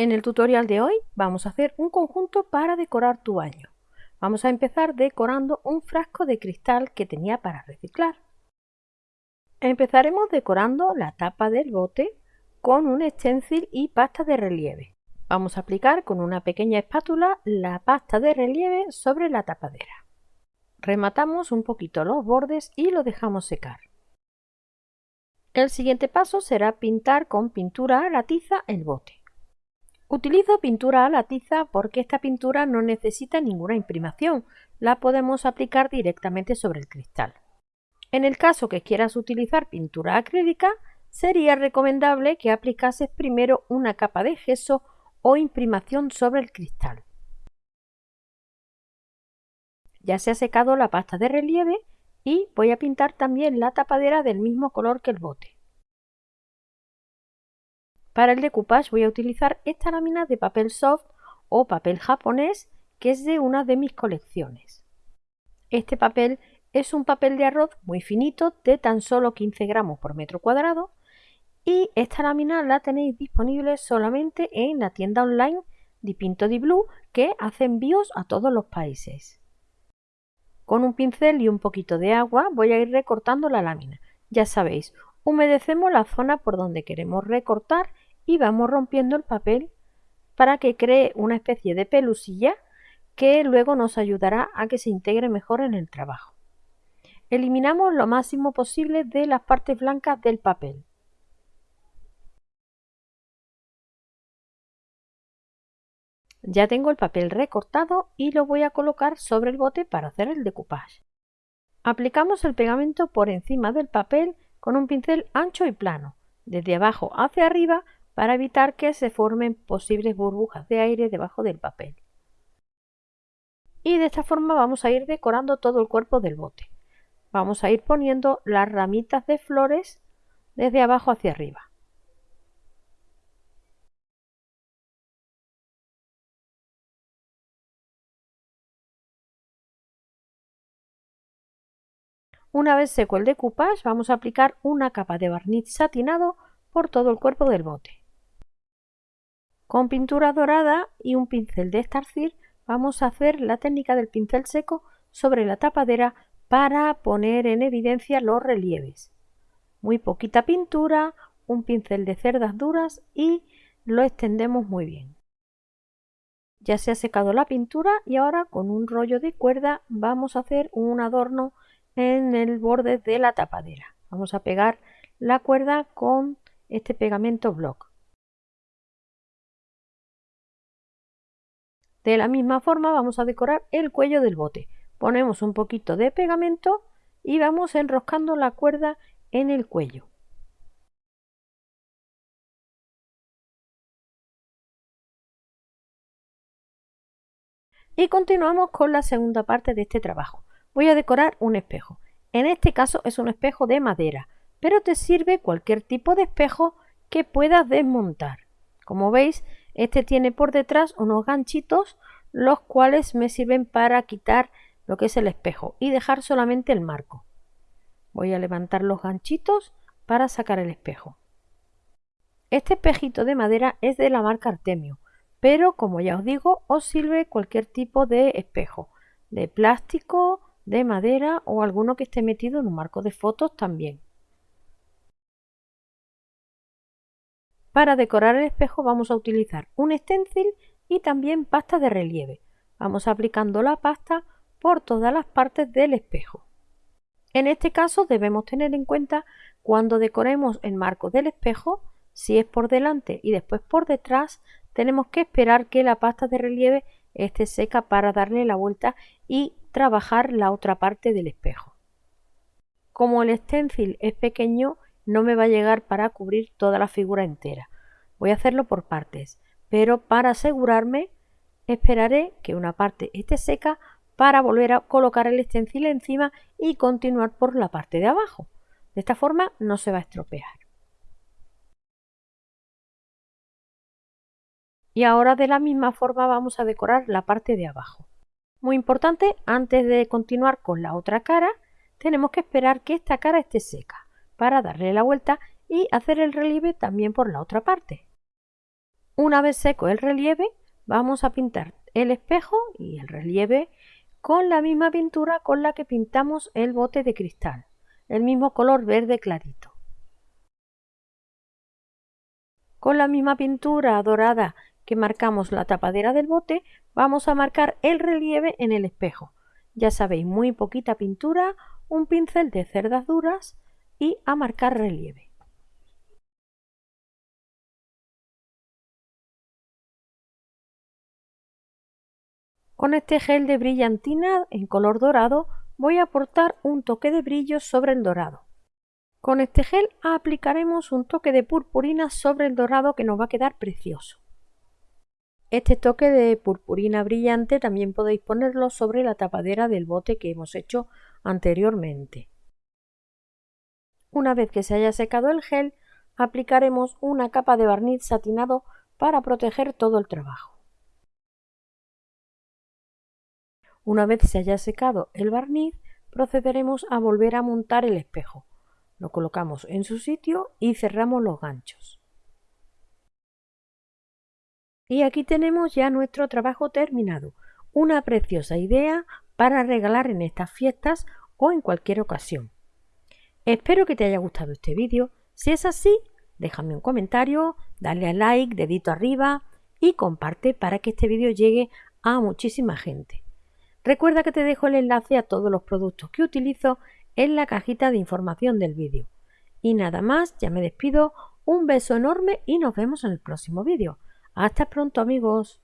En el tutorial de hoy vamos a hacer un conjunto para decorar tu baño. Vamos a empezar decorando un frasco de cristal que tenía para reciclar. Empezaremos decorando la tapa del bote con un stencil y pasta de relieve. Vamos a aplicar con una pequeña espátula la pasta de relieve sobre la tapadera. Rematamos un poquito los bordes y lo dejamos secar. El siguiente paso será pintar con pintura a la tiza el bote. Utilizo pintura a la tiza porque esta pintura no necesita ninguna imprimación, la podemos aplicar directamente sobre el cristal. En el caso que quieras utilizar pintura acrílica, sería recomendable que aplicases primero una capa de gesso o imprimación sobre el cristal. Ya se ha secado la pasta de relieve y voy a pintar también la tapadera del mismo color que el bote. Para el decoupage voy a utilizar esta lámina de papel soft o papel japonés que es de una de mis colecciones. Este papel es un papel de arroz muy finito de tan solo 15 gramos por metro cuadrado y esta lámina la tenéis disponible solamente en la tienda online Dipinto di Blue que hace envíos a todos los países. Con un pincel y un poquito de agua voy a ir recortando la lámina. Ya sabéis, humedecemos la zona por donde queremos recortar y vamos rompiendo el papel para que cree una especie de pelusilla que luego nos ayudará a que se integre mejor en el trabajo. Eliminamos lo máximo posible de las partes blancas del papel. Ya tengo el papel recortado y lo voy a colocar sobre el bote para hacer el decoupage. Aplicamos el pegamento por encima del papel con un pincel ancho y plano, desde abajo hacia arriba para evitar que se formen posibles burbujas de aire debajo del papel. Y de esta forma vamos a ir decorando todo el cuerpo del bote. Vamos a ir poniendo las ramitas de flores desde abajo hacia arriba. Una vez seco el decoupage, vamos a aplicar una capa de barniz satinado por todo el cuerpo del bote. Con pintura dorada y un pincel de estarcir vamos a hacer la técnica del pincel seco sobre la tapadera para poner en evidencia los relieves. Muy poquita pintura, un pincel de cerdas duras y lo extendemos muy bien. Ya se ha secado la pintura y ahora con un rollo de cuerda vamos a hacer un adorno en el borde de la tapadera. Vamos a pegar la cuerda con este pegamento block. De la misma forma vamos a decorar el cuello del bote. Ponemos un poquito de pegamento y vamos enroscando la cuerda en el cuello. Y continuamos con la segunda parte de este trabajo. Voy a decorar un espejo. En este caso es un espejo de madera, pero te sirve cualquier tipo de espejo que puedas desmontar. Como veis, este tiene por detrás unos ganchitos los cuales me sirven para quitar lo que es el espejo y dejar solamente el marco. Voy a levantar los ganchitos para sacar el espejo. Este espejito de madera es de la marca Artemio, pero como ya os digo, os sirve cualquier tipo de espejo, de plástico, de madera o alguno que esté metido en un marco de fotos también. Para decorar el espejo vamos a utilizar un stencil y también pasta de relieve. Vamos aplicando la pasta por todas las partes del espejo. En este caso debemos tener en cuenta cuando decoremos el marco del espejo, si es por delante y después por detrás, tenemos que esperar que la pasta de relieve esté seca para darle la vuelta y trabajar la otra parte del espejo. Como el stencil es pequeño, no me va a llegar para cubrir toda la figura entera. Voy a hacerlo por partes, pero para asegurarme esperaré que una parte esté seca para volver a colocar el stencil encima y continuar por la parte de abajo. De esta forma no se va a estropear. Y ahora de la misma forma vamos a decorar la parte de abajo. Muy importante, antes de continuar con la otra cara, tenemos que esperar que esta cara esté seca para darle la vuelta y hacer el relieve también por la otra parte. Una vez seco el relieve, vamos a pintar el espejo y el relieve con la misma pintura con la que pintamos el bote de cristal, el mismo color verde clarito. Con la misma pintura dorada que marcamos la tapadera del bote, vamos a marcar el relieve en el espejo. Ya sabéis, muy poquita pintura, un pincel de cerdas duras y a marcar relieve. Con este gel de brillantina en color dorado voy a aportar un toque de brillo sobre el dorado. Con este gel aplicaremos un toque de purpurina sobre el dorado que nos va a quedar precioso. Este toque de purpurina brillante también podéis ponerlo sobre la tapadera del bote que hemos hecho anteriormente. Una vez que se haya secado el gel, aplicaremos una capa de barniz satinado para proteger todo el trabajo. Una vez se haya secado el barniz, procederemos a volver a montar el espejo. Lo colocamos en su sitio y cerramos los ganchos. Y aquí tenemos ya nuestro trabajo terminado. Una preciosa idea para regalar en estas fiestas o en cualquier ocasión. Espero que te haya gustado este vídeo. Si es así, déjame un comentario, dale a like, dedito arriba y comparte para que este vídeo llegue a muchísima gente. Recuerda que te dejo el enlace a todos los productos que utilizo en la cajita de información del vídeo. Y nada más, ya me despido, un beso enorme y nos vemos en el próximo vídeo. Hasta pronto amigos.